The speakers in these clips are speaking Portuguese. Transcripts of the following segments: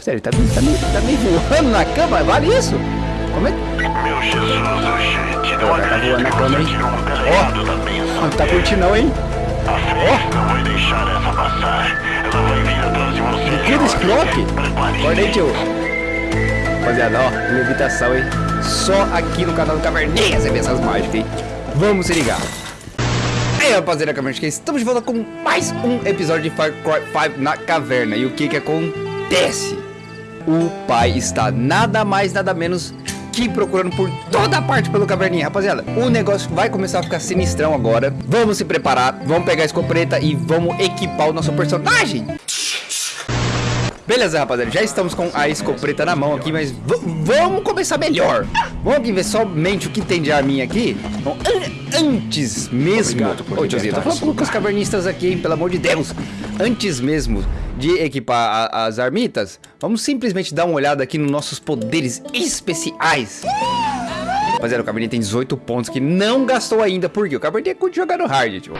Sério, tá, tá, me, tá me voando na cama? Vale isso? Como é que... Meu Jesus, oxe, te deu uma Tá voando na cama, hein? Ó, não tá curtindo não, hein? A fresca vai deixar essa passar. Ela vai vir atrás de você. Que desse? Prepare-se. Acorda aí, tio. Rapaziada, ó, levitação, hein? Só aqui no canal do Caverninha você vê essas mágicas, hein? Vamos se ligar. Aí, rapaziada, Caverninha, estamos de volta com mais um episódio de Far Cry 5 na caverna. E o que que acontece? O pai está nada mais, nada menos que procurando por toda parte pelo caverninha. Rapaziada, o negócio vai começar a ficar sinistrão agora. Vamos se preparar, vamos pegar a escopeta e vamos equipar o nosso personagem. Beleza, rapaziada, já estamos com a escopeta na mão aqui, mas vamos começar melhor. Vamos aqui ver somente o que tem de arminha aqui. Bom, an- antes mesmo... Ô, tiozinho, tô falando com os cavernistas aqui, hein, pelo amor de Deus. Antes mesmo de equipar a- as armitas, vamos simplesmente dar uma olhada aqui nos nossos poderes especiais. Rapaziada, o Cabernet tem 18 pontos que não gastou ainda, porque o Cabernet curte jogar no hard, tio.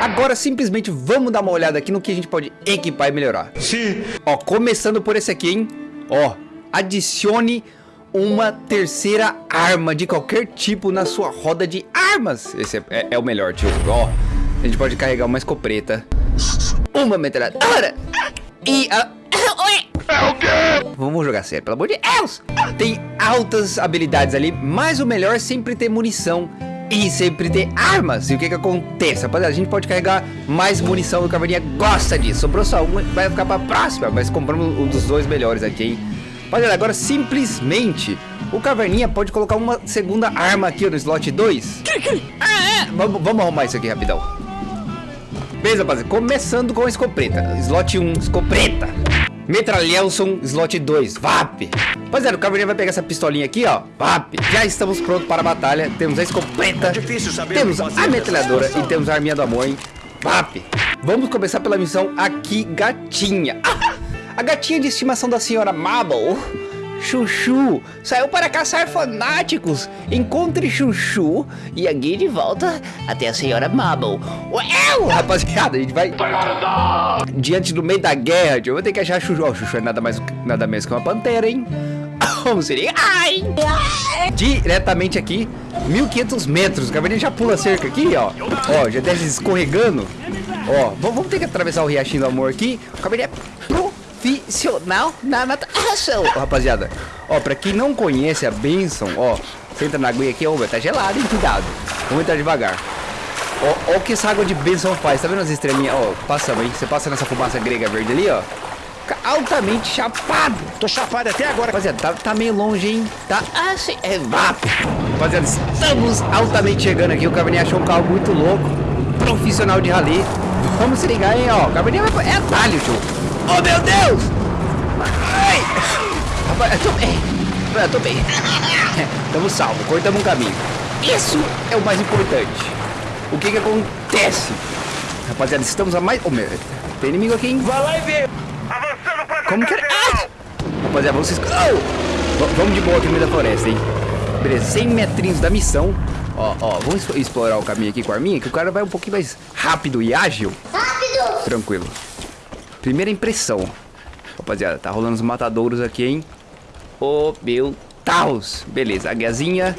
Agora, simplesmente, vamos dar uma olhada aqui no que a gente pode equipar e melhorar. Sim. Ó, começando por esse aqui, hein? Ó, adicione uma terceira arma de qualquer tipo na sua roda de armas. Esse é, é- é o melhor, tio. Ó, a gente pode carregar uma escopeta, uma metralhadora e a... É o quê? Vamos jogar sério, pelo amor de Deus! Tem altas habilidades ali, mas o melhor é sempre ter munição e sempre ter armas. E o que que acontece? Rapaziada, a gente pode carregar mais munição, o Caverninha gosta disso. Sobrou só uma, vai ficar pra próxima, mas compramos um dos dois melhores aqui, hein? Rapaziada, agora simplesmente o Caverninha pode colocar uma segunda arma aqui no slot 2. Ah, é? Vamos, vamos arrumar isso aqui rapidão. Beleza, rapaziada, começando com a escopeta. Slot 1, escopeta. Metralhelson, slot 2, VAP. Rapaziada, o Caverninha vai pegar essa pistolinha aqui, ó. VAP. Já estamos prontos para a batalha. Temos a escopeta. Saber Temos a metralhadora nessa e temos a arminha do amor, hein? VAP. Vamos começar pela missão aqui, gatinha. Ah, a gatinha de estimação da senhora Mabel. Chuchu saiu para caçar fanáticos. Encontre Chuchu e a guie de volta até a senhora Mabel. Uau, rapaziada, a gente vai diante do meio da guerra. Eu vou ter que achar Chuchu. Ó, Chuchu é nada mais nada menos que uma pantera, hein? Vamos ser. Ai! Diretamente aqui, 1500 metros. O caverninha já pula a cerca aqui, ó. Ó, já desce escorregando. Ó, vamos ter que atravessar o Riachinho do Amor aqui. O caverninha profissional na natação. Ó, rapaziada, ó, pra quem não conhece a Benção, ó, você entra na aguinha aqui, ó, tá gelado, hein? Cuidado. Vamos entrar devagar. Ó, ó o que essa água de bênção faz. Tá vendo as estrelinhas? Ó, passamos, hein? Você passa nessa fumaça grega verde ali, ó. Fica altamente chapado. Tô chapado até agora. Rapaziada, tá, tá meio longe, hein? Tá assim, é VAP. Rapaziada, estamos altamente chegando aqui. O Cabernet achou um carro muito louco. Profissional de rally. Vamos se ligar, hein, ó. O Cabernet vai... É atalho, tio. Oh, meu Deus! Ai! Rapaz, eu tô bem. Eu tô bem. Tamo salvo. Cortamos um caminho. Isso é o mais importante. O que que acontece? Rapaziada, estamos a mais... Oh, meu... Tem inimigo aqui, hein? Vai lá e vê. Avançando pra Como que era? Ah! Rapaziada, vamos... se- Oh! Vamos de boa aqui no meio da floresta, hein? Beleza, 100 metrinhos da missão. Ó, ó, vamos explorar o caminho aqui com a arminha, que o cara vai um pouquinho mais rápido e ágil. Rápido! Tranquilo. Primeira impressão. Rapaziada, tá rolando os matadouros aqui, hein? Ô, meu Deus. Beleza, a guiazinha.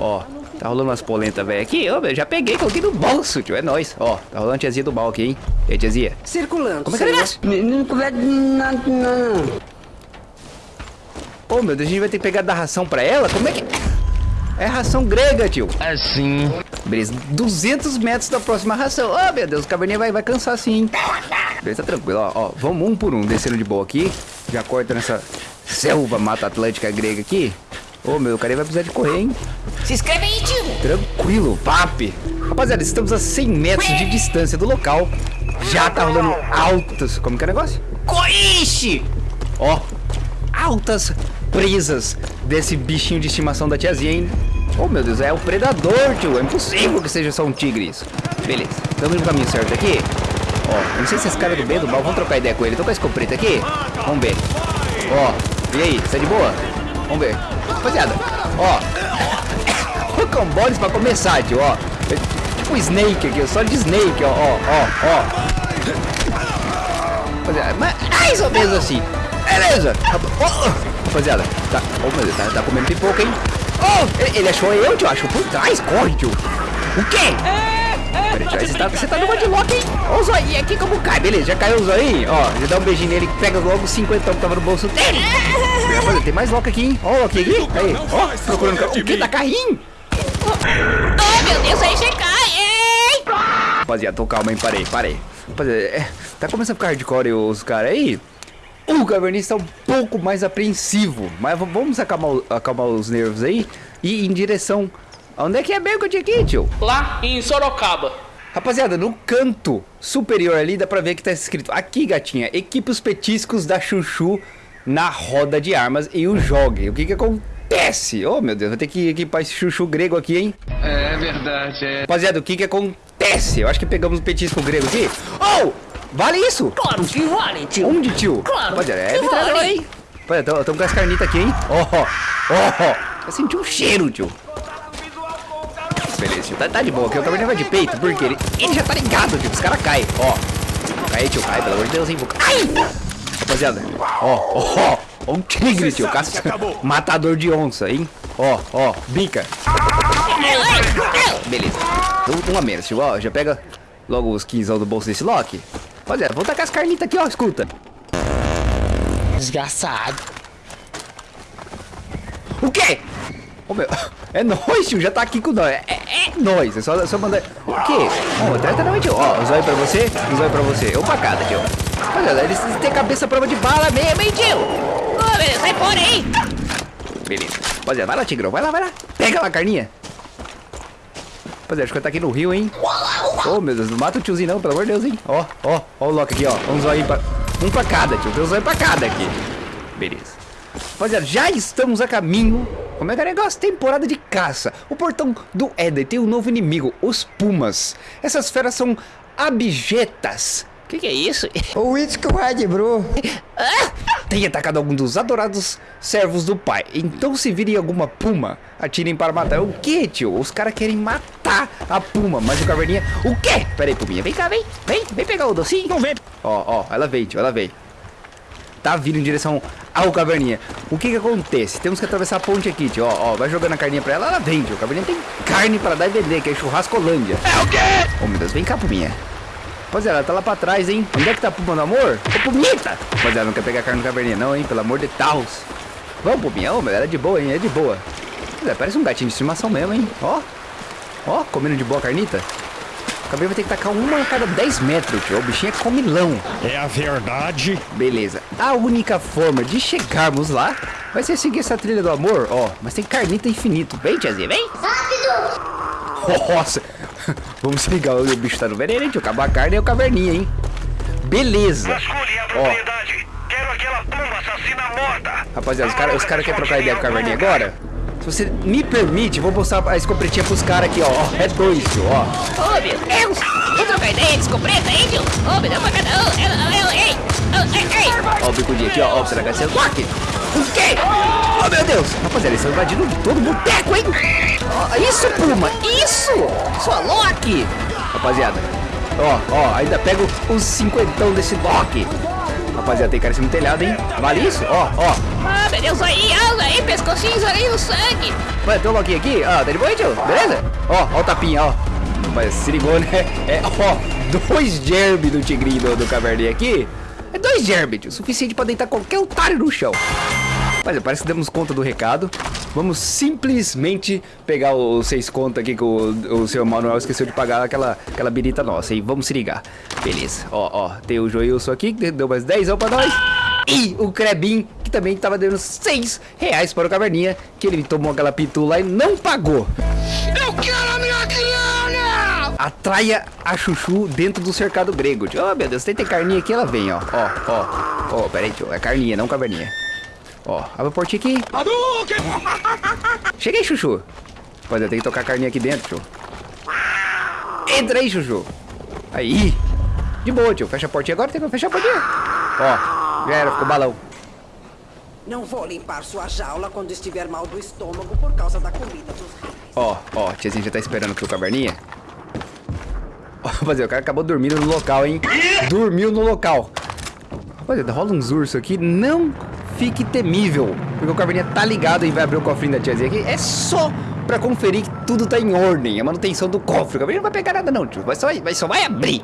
Ó, tá rolando umas polentas, velho. Aqui, ó, eu já peguei, coloquei no bolso, tio. É nóis. Ó, tá rolando a tiazinha do mal aqui, hein? E aí, tiazinha? Circulando. Como é que é o negócio? Não conversa nada, não. Ô, meu Deus, a gente vai ter que pegar da ração pra ela? Como é que... É ração grega, tio. Assim. Beleza, 200 metros da próxima ração. Ô, meu Deus, o caverninha vai, vai cansar sim, hein? Beleza, tá tranquilo, ó, ó. Vamos um por um, descendo de boa aqui. Já corta nessa selva mata atlântica grega aqui. Ô, meu, o cara vai precisar de correr, hein? Se inscreve aí, tio. Tranquilo, papi. Rapaziada, estamos a 100 metros de distância do local. Já tá rolando altos... Como que é o negócio? Coixe! Ó, altas presas desse bichinho de estimação da tiazinha, hein? Oh, meu Deus, é o predador, tio. É impossível que seja só um tigre isso. Beleza, estamos no caminho certo aqui. Ó, não sei se esse cara é do bem do mal. Vamos trocar ideia com ele. Tô com a escopeta aqui. Vamos ver. Ó, e aí, você tá de boa? Vamos ver. Rapaziada, ó. Rocamboles pra começar, tio, ó. É Tipo Snake aqui, só de Snake, ó, ó, ó, ó. Rapaziada, mas mais ou menos assim. Beleza. Oh, rapaziada, tá, oh, meu Deus, tá, tá comendo pipoca, hein? Oh, ele, ele achou eu, tio. Achou por trás. Corre, tio. O quê? Peraí, tio, você tá, você tá numa de lock, hein? Ó o zoinho aqui como cai. Beleza, já caiu o zoinho. Ó, já dá um beijinho nele. Pega logo o 50 que tava no bolso dele. Rapaziada, tem mais lock aqui, hein? Ó o lock aqui. Aí, ó, procurando. O que? Tá carrinho? Oh, meu Deus, aí você cai, hein? Rapaziada, tô calma, hein? Parei, parei. Rapaziada, é, tá começando a ficar hardcore os caras aí. O Cavernista tá um pouco mais apreensivo. Mas vamos acalmar, o- acalmar os nervos aí e ir em direção. Onde é que é mesmo que eu tinha aqui, tio? Lá em Sorocaba. Rapaziada, no canto superior ali dá pra ver que tá escrito Aqui, gatinha, equipe os petiscos da Chuchu na roda de armas e o jogue. O que que acontece? Oh, meu Deus, vou ter que equipar esse Chuchu grego aqui, hein? É verdade, é. Rapaziada, o que que acontece? Eu acho que pegamos um petisco grego aqui. Oh! Vale isso? Claro que vale, tio. Onde, tio? Claro Rapaziada, é que vale. hein? Rapaziada, estamos com as carnitas aqui, hein? Ó, ó, ó. Eu senti um cheiro, tio. Beleza, tio. Tá, tá de boa aqui. O caverninha vai de peito, porque ele, ele já tá ligado, tio. Os caras caem, ó. Cai, tio, cai, pelo amor de Deus, hein? Vou... Ai! Rapaziada, ó, ó, ó. Ó um tigre, tio. Caça... Matador de onça, hein? Ó, ó, bica. Beleza. Um a menos, tio. Ó, já pega logo os 15 do bolso desse Loki. Rapaziada, vou tacar as carnitas aqui, ó. Escuta. Desgraçado. O quê? Ô, meu, é nóis, tio, já tá aqui com nós. É, é, é nóis, é só, só mandar. O quê? Ó, trata não, tio. Ó, zóio pra você, zóio pra você. Pra cada, tio. Olha, eles têm cabeça prova de bala mesmo, hein, tio? Oh, meu sai fora, hein? Beleza. Rapaziada, vai lá, Tigrão, vai lá, vai lá. Pega lá a carninha. Rapaziada, acho que tá aqui no rio, hein? Ô, meu Deus, não mata o tiozinho não, pelo amor de Deus, hein? Ó, ó, ó o Loki aqui, ó. Um zóio pra... Um pra cada, tio. Tem um zóio pra cada aqui. Beleza. Rapaziada, já estamos a caminho. Como é que é negócio? Temporada de caça. O portão do Éden tem um novo inimigo, os Pumas. Essas feras são abjetas. O que, que é isso? O Whisky Red, bro. Tem atacado algum dos adorados servos do pai. Então se virem alguma puma, atirem para matar. O que, tio? Os caras querem matar a puma, mas o caverninha... O quê? Pera aí, puminha. Vem cá, vem. Vem, vem pegar o docinho. Não vem. Ó, ó, ela veio, tio, ela veio. Tá vindo em direção ao caverninha. O que que acontece? Temos que atravessar a ponte aqui, tio. Ó, ó, vai jogando a carninha pra ela, ela vem, tio. O caverninha tem carne para dar e vender, que é churrascolândia. É o quê? Oh, meu Deus, vem cá, puminha. Rapaziada, ela tá lá pra trás, hein? Onde é que tá a puma do amor? Ô, pumita! Rapaziada, não quer pegar carne no caverninha não, hein? Pelo amor de Deus. Vamos, puminha. Ô, ela é de boa, hein? É de boa. Rapaziada, parece um gatinho de estimação mesmo, hein? Ó. Ó, comendo de boa carnita. O caverninha vai ter que tacar uma a cada 10 metros, tio. O bichinho é comilão. É a verdade. Beleza. A única forma de chegarmos lá vai ser seguir essa trilha do amor, ó. Mas tem carnita infinito. Vem, tiazinha, vem. Rápido! Nossa. Vamos se ligar, o bicho tá no veneno, hein, tio. Acabou a carne e o caverninha, hein. Beleza. Vasculhe a propriedade. Quero aquela pomba assassina morta. Rapaziada, os caras os cara querem trocar ideia com o caverninha agora? Se você me permite, vou mostrar a escopretinha pros caras aqui, ó. Ó, É dois, tio, ó. Oh, meu Deus. Vou trocar ideia, descobreta, hein, tio? Oh, meu Deus, pra cada um. Oh, oh, ei. Oh, ei, ei. Ó o bicudinho aqui, ó. Ó, será que vai ser Loki? O quê? Oh, meu Deus. Rapaziada, eles estão invadindo todo o boteco, hein? Ó, isso, Puma. Isso. Sua Loki. Rapaziada. Ó, ó. Ainda pego os cinquentão desse Loki. Rapaziada, tem cara em cima do telhado, hein? Vale isso? Ó, ó. Ah, meu Deus, aí, olha aí, pescocinhos, olha aí o sangue. Vai, tem um Loki aqui. Ó, tá de boa, tio? Beleza? Ó, ó o tapinha, ó. Mas se ligou, né? É, ó, dois germes do tigrinho do, do caverninha aqui. É dois germes, tio. Suficiente pra deitar qualquer otário no chão. Mas parece que demos conta do recado. Vamos simplesmente pegar os seis contos aqui que o, o seu Manuel esqueceu de pagar aquela, aquela birita nossa. E vamos se ligar. Beleza. Ó, ó. Tem o Joilson aqui que deu mais 10 pra nós. E o Krebin, que também tava dando 6 reais para o Caverninha. Que ele tomou aquela pitu lá e não pagou. Eu quero a minha criança! Atraia a chuchu dentro do cercado grego. Oh, meu Deus, tem, tem carninha aqui, ela vem, ó. Ó, ó. Ó, pera aí, tio. É carninha, não caverninha. Ó, abre a portinha aqui. Cheguei, chuchu. Rapaziada, tem que tocar a carninha aqui dentro, tio. Entra aí, chuchu. Aí. De boa, tio. Fecha a portinha agora, tem que fechar a portinha. Ó, já era, ficou balão. Não vou limpar sua jaula quando estiver mal do estômago por causa da comida dos reis. Ó, ó, tiazinha já tá esperando pro caverninha. Ó, rapaziada, o cara acabou dormindo no local, hein? Dormiu no local. Olha, rola uns ursos aqui. Não fique temível. Porque o caverninha tá ligado e vai abrir o cofrinho da tiazinha aqui. É só pra conferir que tudo tá em ordem. A manutenção do cofre. O caverninha não vai pegar nada não, tio. Vai só, vai, só vai abrir.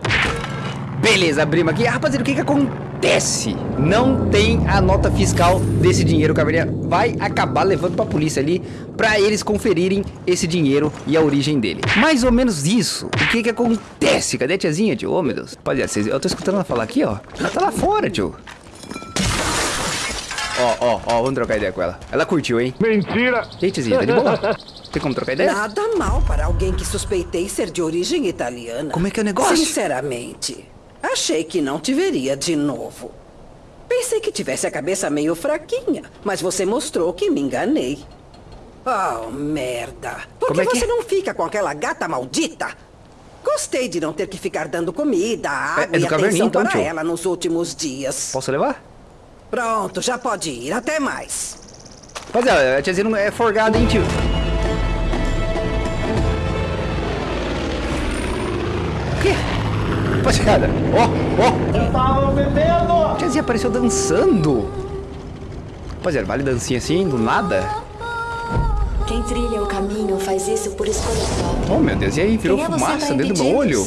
Beleza, abrimos aqui. Ah, rapaziada, o que que acontece? Não tem a nota fiscal desse dinheiro. O caverninha vai acabar levando pra polícia ali pra eles conferirem esse dinheiro e a origem dele. Mais ou menos isso. O que que acontece? Cadê a tiazinha, tio? Ô, meu Deus. Rapaziada, eu tô escutando ela falar aqui, ó. Ela tá lá fora, tio. Ó, ó, ó, vamos trocar ideia com ela. Ela curtiu, hein? Mentira! E aí, tiazinha, tá de boa? Tem como trocar ideia? Nada mal para alguém que suspeitei ser de origem italiana. Como é que é o negócio? Sinceramente, achei que não te veria de novo. Pensei que tivesse a cabeça meio fraquinha, mas você mostrou que me enganei. Oh, merda. Por Como que é que você é? não fica com aquela gata maldita? Gostei de não ter que ficar dando comida, água é do e caverninho, atenção então, para tio? ela nos últimos dias. Posso levar? Pronto, já pode ir. Até mais. Rapaziada, a tiazinha não é forgada, hein, tio? O quê? Rapaziada, ó, ó. Eu tava bebendo! A tiazinha apareceu dançando. Rapaziada, vale dancinha assim, do nada? Quem trilha o caminho faz isso por escolha própria. Oh, meu Deus, e aí? Virou Quem é fumaça dentro do meu olho?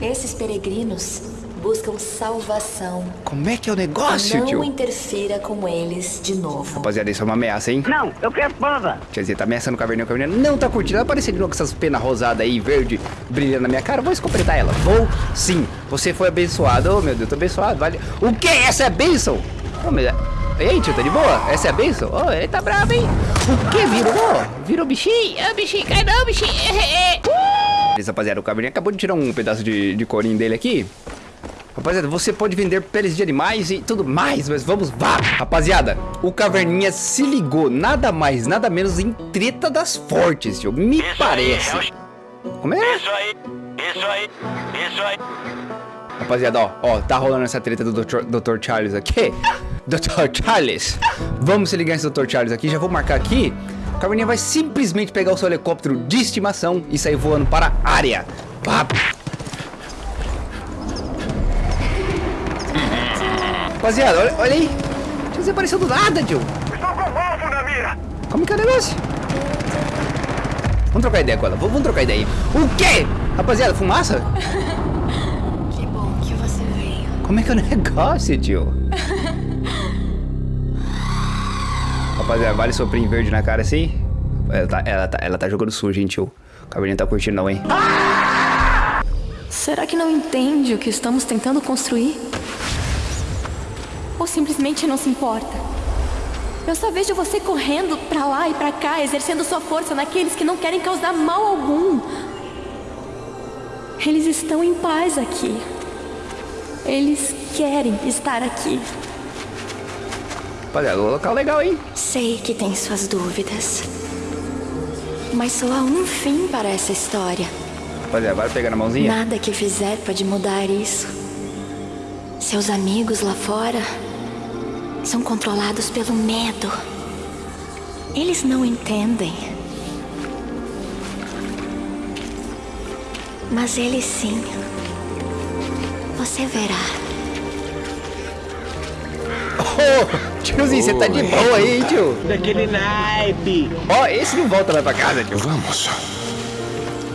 Esses peregrinos buscam salvação. Como é que é o negócio, Não tio? interfira com eles de novo. Rapaziada, isso é uma ameaça, hein? Não, eu quero panda. Tiazinha tá ameaçando o caverninha, o caverninha não tá curtindo. Ela apareceu de novo com essas penas rosadas aí, verde, brilhando na minha cara. Vou escopretar ela. Vou sim. Você foi abençoado. Oh, meu Deus, tô abençoado. Vale. O que? Essa é a bênção? Oh, meu Deus. Ei, tio, tá de boa? Essa é a bênção? Oh, ele tá bravo, hein? O que? Virou? Virou bichinho? Ah, bichinho, cai não, bichinho. É, é. Beleza, rapaziada, o caverninha acabou de tirar um pedaço de, de corinho dele aqui. Rapaziada, você pode vender peles de animais e tudo mais, mas vamos, vá! Rapaziada, o Caverninha se ligou nada mais, nada menos em treta das fortes, tio. Me Isso aí, parece. é o- Como é? Isso aí, isso aí, isso aí. Rapaziada, ó, ó, tá rolando essa treta do Dr. Dr. Charles aqui. Dr. Charles. Vamos se ligar nesse Dr. Charles aqui, já vou marcar aqui. O Caverninha vai simplesmente pegar o seu helicóptero de estimação e sair voando para a área. Vá. Rapaziada, olha, olha aí. Você apareceu do nada, tio. Estou com o alvo na mira. Como que é o negócio? Vamos trocar ideia com ela. Vamos, vamos trocar ideia aí. O quê? Rapaziada, fumaça? Que bom que você veio. Como é que é o negócio, tio? Rapaziada, vale soprinho verde na cara assim? Ela tá, ela tá, ela tá jogando sujo, hein, tio? O cabelinho tá curtindo não, hein? Será que não entende o que estamos tentando construir? Simplesmente não se importa? Eu só vejo você correndo pra lá e pra cá, exercendo sua força naqueles que não querem causar mal algum. Eles estão em paz aqui. Eles querem estar aqui. Rapaziada, o local legal, hein? Sei que tem suas dúvidas. Mas só há um fim para essa história. Rapaziada, vai pegar na mãozinha? Nada que fizer pode mudar isso. Seus amigos lá fora são controlados pelo medo. Eles não entendem. Mas eles sim. Você verá. Ô, tiozinho, você tá de boa aí, hein, tio? Daquele naipe. Ó, esse não volta lá pra casa, tio. Vamos.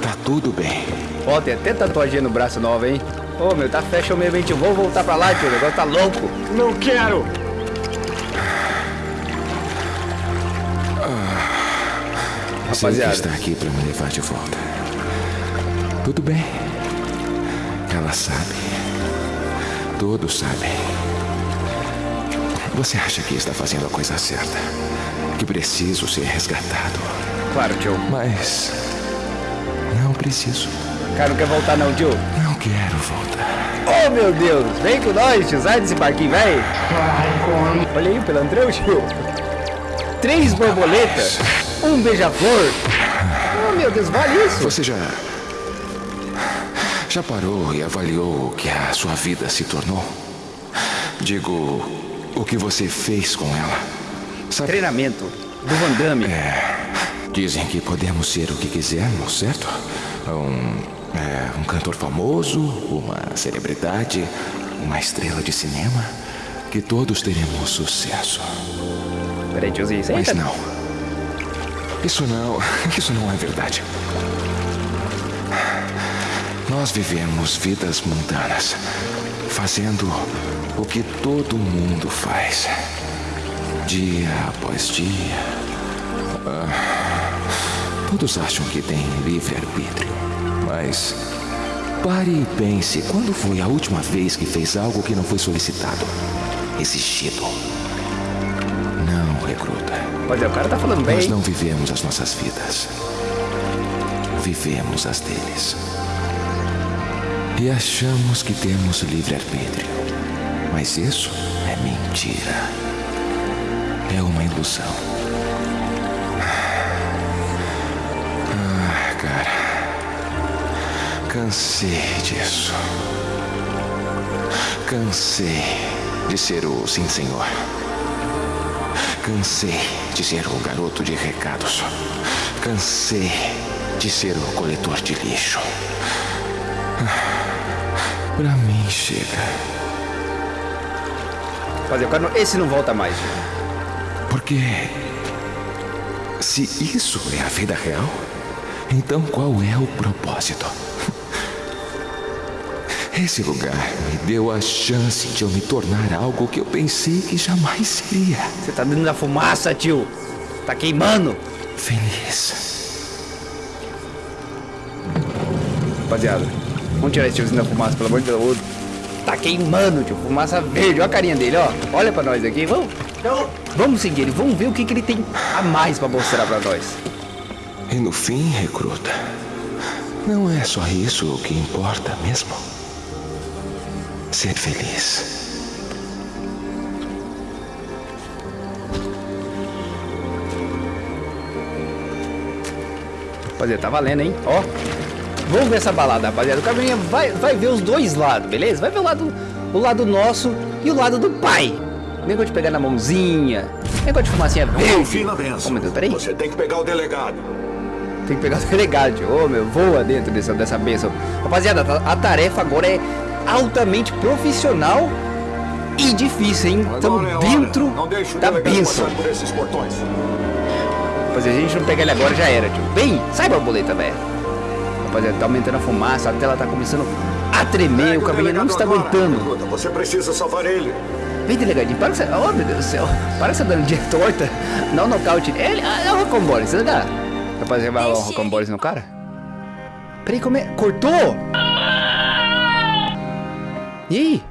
Tá tudo bem. Ó, tem até tatuagem no braço nova, hein? Ô, meu, tá fashion mesmo, hein, tio? Vou voltar pra lá, tio. O negócio tá louco. Não quero! Sei que Rapaziada. está aqui para me levar de volta. Tudo bem. Ela sabe. Todos sabem. Você acha que está fazendo a coisa certa? Que preciso ser resgatado. Claro, tio. Mas. Não preciso. Cara, não quer voltar não, tio. Não quero voltar. Oh, meu Deus. Vem com nós, tio. Sai desse barquinho, velho. Olha aí o pelantrão, tio. Três borboletas. Um beija-flor. Oh, meu Deus, vale isso. Você já. Já parou e avaliou o que a sua vida se tornou? Digo, o que você fez com ela. Sabe, Treinamento do Van Damme. dizem que podemos ser o que quisermos, certo? Um, é, um cantor famoso, uma celebridade, uma estrela de cinema. que todos teremos sucesso. Mas não. Isso não. Isso não é verdade. Nós vivemos vidas mundanas, fazendo o que todo mundo faz. Dia após dia. Ah, todos acham que têm livre-arbítrio, mas. Pare e pense: quando foi a última vez que fez algo que não foi solicitado? Exigido? Recruta. É, o cara tá falando bem. Nós não vivemos as nossas vidas. Vivemos as deles. E achamos que temos livre-arbítrio. Mas isso é mentira. É uma ilusão. Ah, cara. Cansei disso. Cansei de ser o sim, senhor. Cansei de ser o garoto de recados. Cansei de ser o coletor de lixo. Pra mim chega. Fazer, o cara não- esse não volta mais. Porque se isso é a vida real, então qual é o propósito? Esse lugar me deu a chance de eu me tornar algo que eu pensei que jamais seria. Você tá dentro da fumaça, tio. Tá queimando. Feliz. Rapaziada, vamos tirar esse tiozinho da fumaça, pelo amor de Deus. Tá queimando, tio. Fumaça verde. Olha a carinha dele, ó. Olha pra nós aqui. Vamos. Vamos seguir ele. Vamos ver o que, que ele tem a mais pra mostrar pra nós. E no fim, recruta, não é só isso o que importa mesmo. Ser feliz. Rapaziada, tá valendo, hein? Ó. Vamos ver essa balada, rapaziada. O Caverninha vai, vai ver os dois lados, beleza? Vai ver o lado, o lado nosso e o lado do pai. Negócio de pegar na mãozinha. Negócio de fumacinha verde. Oh, meu Deus, peraí. Você tem que pegar o delegado. Tem que pegar o delegado, tio. Ô, meu, voa dentro dessa, dessa benção. Rapaziada, a tarefa agora é altamente profissional e difícil, hein? Estamos é dentro da portões. Rapaziada, a gente não pegar ele agora já era, tio. Bem, sai borboleta, velho. Rapaziada, tá aumentando a fumaça, a tela tá começando a tremer, Pegue o caminho não está agora, aguentando. Você precisa salvar ele. Vem, delegadinho, para que você. Oh, meu Deus do céu. Para que você dando de torta. Não um nocaute. Ele. Ah, é o Rocambole, você dá? Rapaziada, vai dar o Rocambole no cara? Peraí, como é? Cortou? E aí?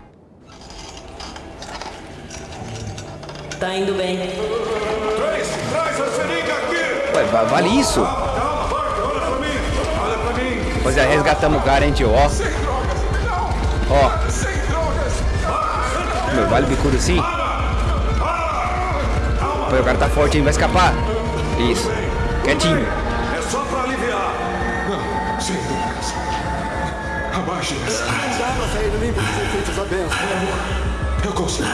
Tá indo bem. Traz, traz a seringa aqui. Ué, va- vale isso? Calma, Parker, olha pra mim. Olha pra mim. Rapaziada, resgatamos o cara, hein, tio? Ó. Sem drogas. Não. Ó. Sem drogas. Meu, vale bicudo assim? Pô, o cara tá forte, hein? Vai escapar. Isso. Quietinho. Abaixe essa. Não dá pra sair limpo dos efeitos da benção. Eu consigo.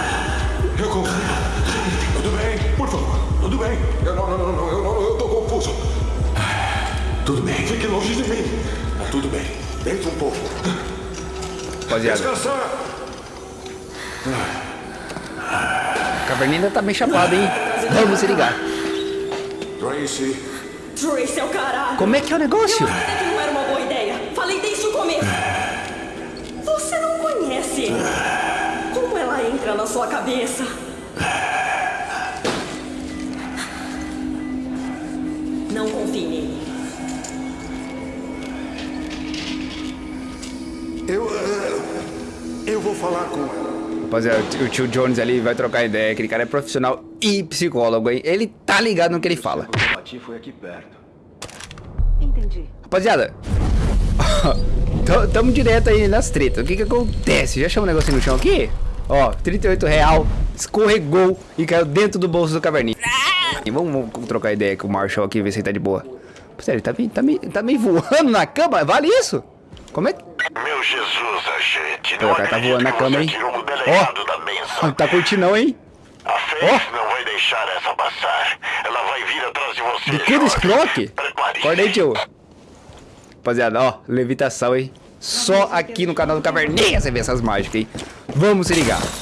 Eu consigo. Tudo bem? Por favor. Tudo bem. Eu não, não, não, não, eu, não, eu tô confuso. Tudo bem. Fique longe de mim. Tá tudo bem. Deita um pouco. Rapaziada, Descansar. a caverninha ainda tá bem chapada, hein? Vamos se ligar. Tracy. Trace é o caralho. Como é que é o negócio? Eu avisei que não era uma boa ideia. Falei desde o começo. Você não conhece. Como ela entra na sua cabeça? Não confie nele. Eu. eh, Eu vou falar com ela. Rapaziada, o tio Jones ali vai trocar ideia. Aquele cara é profissional e psicólogo, hein? Ele tá ligado no que ele fala. Bati foi aqui perto. Entendi. Rapaziada, tamo direto aí nas tretas. O que que acontece? Já chama um negocinho no chão aqui? Ó, 38 real, escorregou e caiu dentro do bolso do caverninha. E vamos, vamos trocar ideia com o Marshall aqui, ver se ele tá de boa. Sério, ele tá meio, tá, meio, tá meio voando na cama? Vale isso? Como é que... Meu Jesus, agente. Pô, o cara tá voando na cama, hein? Ó, não tá curtindo não, hein? A Faith não vai deixar essa passar. Ela vai vir atrás de você. Jorge. Sprock? Prepare-se. Acorda aí, tio. Rapaziada, ó, levitação, hein? Só aqui no canal do Caverninha você vê essas mágicas, hein? Vamos se ligar.